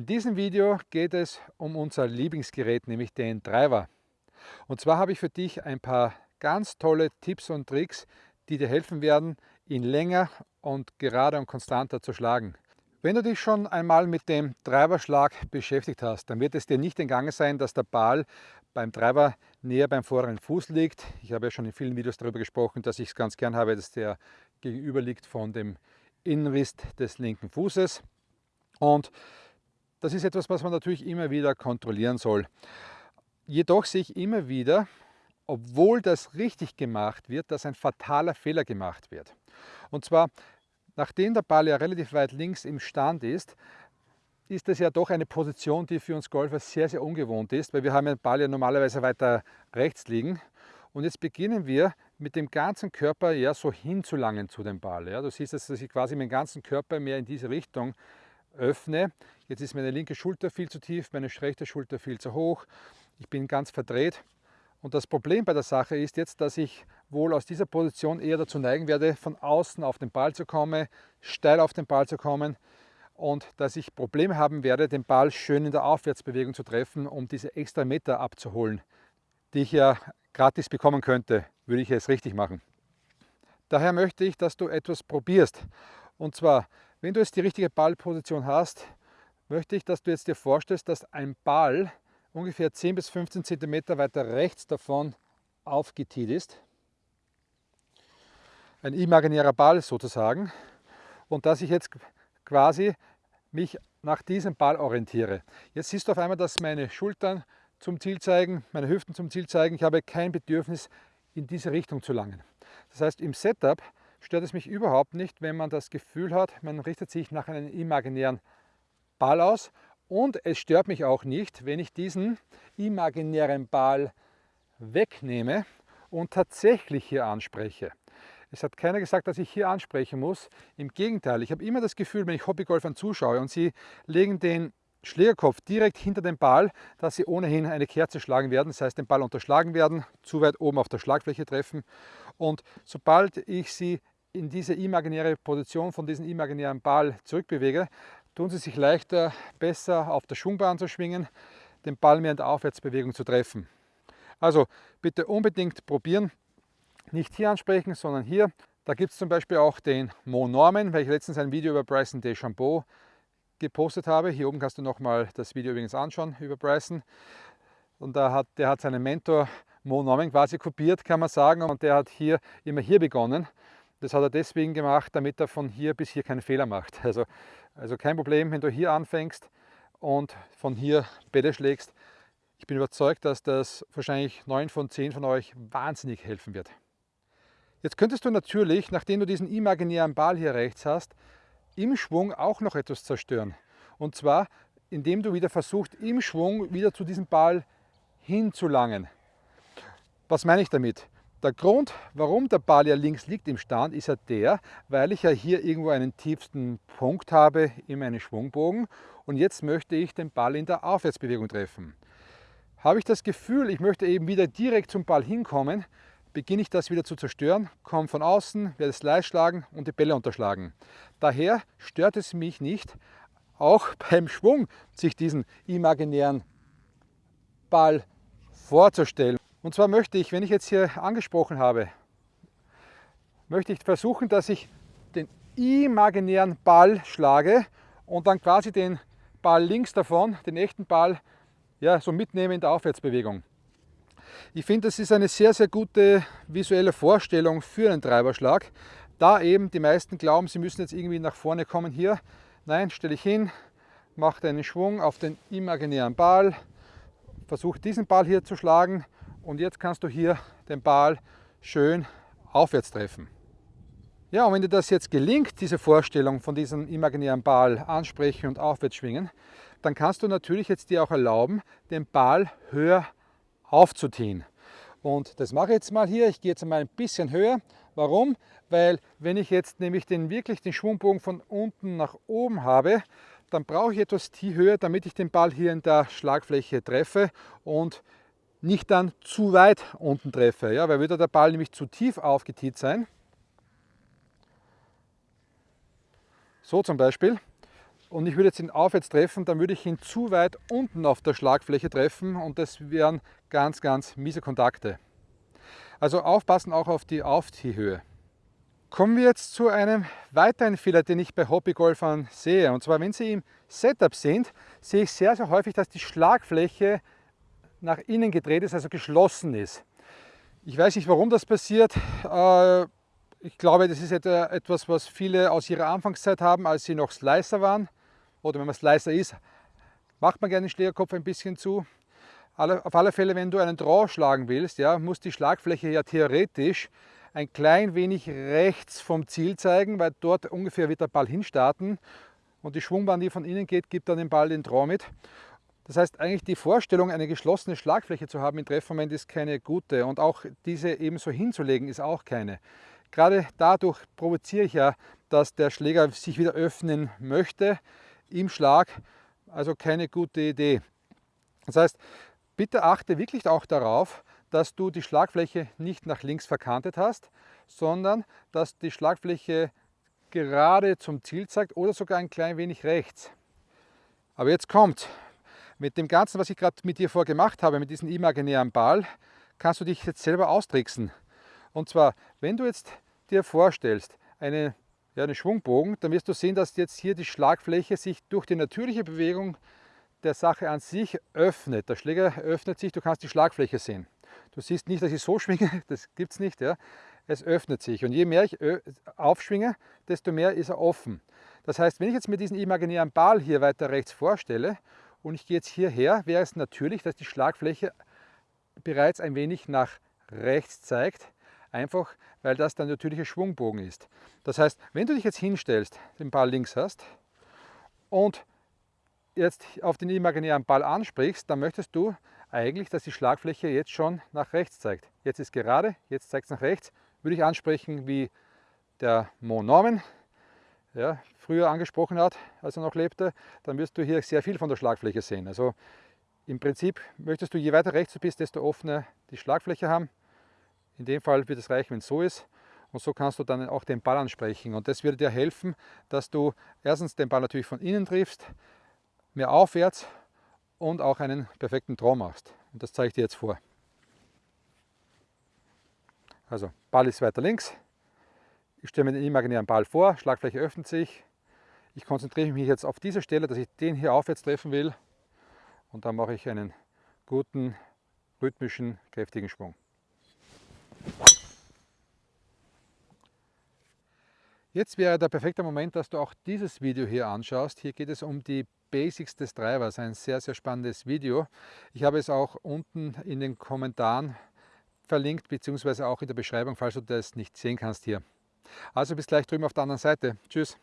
In diesem Video geht es um unser Lieblingsgerät, nämlich den Driver. Und zwar habe ich für dich ein paar ganz tolle Tipps und Tricks, die dir helfen werden, ihn länger und gerade und konstanter zu schlagen. Wenn du dich schon einmal mit dem Treiberschlag beschäftigt hast, dann wird es dir nicht entgangen sein, dass der Ball beim Treiber näher beim vorderen Fuß liegt. Ich habe ja schon in vielen Videos darüber gesprochen, dass ich es ganz gern habe, dass der gegenüber liegt von dem Innenriss des linken Fußes. Und das ist etwas, was man natürlich immer wieder kontrollieren soll. Jedoch sehe ich immer wieder, obwohl das richtig gemacht wird, dass ein fataler Fehler gemacht wird. Und zwar, nachdem der Ball ja relativ weit links im Stand ist, ist das ja doch eine Position, die für uns Golfer sehr, sehr ungewohnt ist, weil wir haben den Ball ja normalerweise weiter rechts liegen. Und jetzt beginnen wir mit dem ganzen Körper ja so hinzulangen zu dem Ball. Ja. Du siehst, dass ich quasi meinen ganzen Körper mehr in diese Richtung öffne. Jetzt ist meine linke Schulter viel zu tief, meine rechte Schulter viel zu hoch. Ich bin ganz verdreht. Und das Problem bei der Sache ist jetzt, dass ich wohl aus dieser Position eher dazu neigen werde, von außen auf den Ball zu kommen, steil auf den Ball zu kommen und dass ich Probleme haben werde, den Ball schön in der Aufwärtsbewegung zu treffen, um diese extra Meter abzuholen, die ich ja gratis bekommen könnte, würde ich es richtig machen. Daher möchte ich, dass du etwas probierst. Und zwar wenn du jetzt die richtige Ballposition hast, möchte ich, dass du jetzt dir vorstellst, dass ein Ball ungefähr 10 bis 15 cm weiter rechts davon aufgetiet ist. Ein imaginärer Ball sozusagen. Und dass ich jetzt quasi mich nach diesem Ball orientiere. Jetzt siehst du auf einmal, dass meine Schultern zum Ziel zeigen, meine Hüften zum Ziel zeigen. Ich habe kein Bedürfnis, in diese Richtung zu langen. Das heißt, im Setup stört es mich überhaupt nicht, wenn man das Gefühl hat, man richtet sich nach einem imaginären Ball aus. Und es stört mich auch nicht, wenn ich diesen imaginären Ball wegnehme und tatsächlich hier anspreche. Es hat keiner gesagt, dass ich hier ansprechen muss. Im Gegenteil, ich habe immer das Gefühl, wenn ich Hobbygolfern zuschaue und sie legen den Schlägerkopf direkt hinter den Ball, dass sie ohnehin eine Kerze schlagen werden, das heißt den Ball unterschlagen werden, zu weit oben auf der Schlagfläche treffen. Und sobald ich sie in diese imaginäre Position von diesem imaginären Ball zurückbewege, tun sie sich leichter, besser auf der Schwungbahn zu schwingen, den Ball mehr in der Aufwärtsbewegung zu treffen. Also bitte unbedingt probieren, nicht hier ansprechen, sondern hier. Da gibt es zum Beispiel auch den Mo Norman, weil ich letztens ein Video über Bryson DeChambeau gepostet habe. Hier oben kannst du nochmal das Video übrigens anschauen über Bryson. Und da hat, der hat seinen Mentor Mo Norman quasi kopiert, kann man sagen. Und der hat hier immer hier begonnen. Das hat er deswegen gemacht, damit er von hier bis hier keinen Fehler macht. Also, also kein Problem, wenn du hier anfängst und von hier Bälle schlägst. Ich bin überzeugt, dass das wahrscheinlich 9 von 10 von euch wahnsinnig helfen wird. Jetzt könntest du natürlich, nachdem du diesen imaginären Ball hier rechts hast, im Schwung auch noch etwas zerstören. Und zwar, indem du wieder versuchst, im Schwung wieder zu diesem Ball hinzulangen. Was meine ich damit? Der Grund, warum der Ball ja links liegt im Stand, ist ja der, weil ich ja hier irgendwo einen tiefsten Punkt habe in meinem Schwungbogen und jetzt möchte ich den Ball in der Aufwärtsbewegung treffen. Habe ich das Gefühl, ich möchte eben wieder direkt zum Ball hinkommen, beginne ich das wieder zu zerstören, komme von außen, werde Slice schlagen und die Bälle unterschlagen. Daher stört es mich nicht, auch beim Schwung sich diesen imaginären Ball vorzustellen. Und zwar möchte ich, wenn ich jetzt hier angesprochen habe, möchte ich versuchen, dass ich den imaginären Ball schlage und dann quasi den Ball links davon, den echten Ball, ja, so mitnehme in der Aufwärtsbewegung. Ich finde, das ist eine sehr, sehr gute visuelle Vorstellung für einen Treiberschlag, da eben die meisten glauben, sie müssen jetzt irgendwie nach vorne kommen hier. Nein, stelle ich hin, mache einen Schwung auf den imaginären Ball, versuche diesen Ball hier zu schlagen und jetzt kannst du hier den Ball schön aufwärts treffen. Ja, und wenn dir das jetzt gelingt, diese Vorstellung von diesem imaginären Ball ansprechen und aufwärts schwingen, dann kannst du natürlich jetzt dir auch erlauben, den Ball höher aufzuziehen. Und das mache ich jetzt mal hier. Ich gehe jetzt mal ein bisschen höher. Warum? Weil wenn ich jetzt nämlich den wirklich den Schwungbogen von unten nach oben habe, dann brauche ich etwas höher, damit ich den Ball hier in der Schlagfläche treffe und nicht dann zu weit unten treffe, ja, weil würde der Ball nämlich zu tief aufgetiet sein, so zum Beispiel, und ich würde jetzt ihn aufwärts treffen, dann würde ich ihn zu weit unten auf der Schlagfläche treffen und das wären ganz, ganz miese Kontakte. Also aufpassen auch auf die Aufziehhöhe. Kommen wir jetzt zu einem weiteren Fehler, den ich bei Hobbygolfern sehe. Und zwar, wenn sie im Setup sind, sehe ich sehr, sehr häufig, dass die Schlagfläche nach innen gedreht ist, also geschlossen ist. Ich weiß nicht, warum das passiert. Äh, ich glaube, das ist etwas, was viele aus ihrer Anfangszeit haben, als sie noch Slicer waren. Oder wenn man Slicer ist, macht man gerne den Schlägerkopf ein bisschen zu. Auf alle Fälle, wenn du einen Draw schlagen willst, ja, muss die Schlagfläche ja theoretisch ein klein wenig rechts vom Ziel zeigen, weil dort ungefähr wird der Ball hinstarten und die Schwungbahn, die von innen geht, gibt dann dem Ball den Draw mit. Das heißt, eigentlich die Vorstellung, eine geschlossene Schlagfläche zu haben im Treffmoment ist keine gute und auch diese ebenso hinzulegen ist auch keine. Gerade dadurch provoziere ich ja, dass der Schläger sich wieder öffnen möchte im Schlag, also keine gute Idee. Das heißt, bitte achte wirklich auch darauf, dass du die Schlagfläche nicht nach links verkantet hast, sondern dass die Schlagfläche gerade zum Ziel zeigt oder sogar ein klein wenig rechts. Aber jetzt kommt, mit dem Ganzen, was ich gerade mit dir vorgemacht habe, mit diesem imaginären Ball, kannst du dich jetzt selber austricksen. Und zwar, wenn du jetzt dir vorstellst, eine, ja, einen Schwungbogen, dann wirst du sehen, dass jetzt hier die Schlagfläche sich durch die natürliche Bewegung der Sache an sich öffnet. Der Schläger öffnet sich, du kannst die Schlagfläche sehen. Du siehst nicht, dass ich so schwinge, das gibt es nicht. Ja. Es öffnet sich und je mehr ich aufschwinge, desto mehr ist er offen. Das heißt, wenn ich jetzt mir diesen imaginären Ball hier weiter rechts vorstelle und ich gehe jetzt hierher, wäre es natürlich, dass die Schlagfläche bereits ein wenig nach rechts zeigt, einfach weil das der natürliche Schwungbogen ist. Das heißt, wenn du dich jetzt hinstellst, den Ball links hast und jetzt auf den imaginären Ball ansprichst, dann möchtest du eigentlich, dass die Schlagfläche jetzt schon nach rechts zeigt. Jetzt ist gerade, jetzt zeigt es nach rechts. Würde ich ansprechen, wie der Mo Norman ja, früher angesprochen hat, als er noch lebte, dann wirst du hier sehr viel von der Schlagfläche sehen. Also im Prinzip möchtest du, je weiter rechts du bist, desto offener die Schlagfläche haben. In dem Fall wird es reichen, wenn es so ist. Und so kannst du dann auch den Ball ansprechen. Und das wird dir helfen, dass du erstens den Ball natürlich von innen triffst, mehr aufwärts und auch einen perfekten Draw machst. Und das zeige ich dir jetzt vor. Also Ball ist weiter links. Ich stelle mir den imaginären Ball vor, Schlagfläche öffnet sich. Ich konzentriere mich jetzt auf diese Stelle, dass ich den hier aufwärts treffen will. Und dann mache ich einen guten, rhythmischen, kräftigen Schwung. Jetzt wäre der perfekte Moment, dass du auch dieses Video hier anschaust. Hier geht es um die Basics des Treibers, ein sehr, sehr spannendes Video. Ich habe es auch unten in den Kommentaren verlinkt, beziehungsweise auch in der Beschreibung, falls du das nicht sehen kannst hier. Also bis gleich drüben auf der anderen Seite. Tschüss.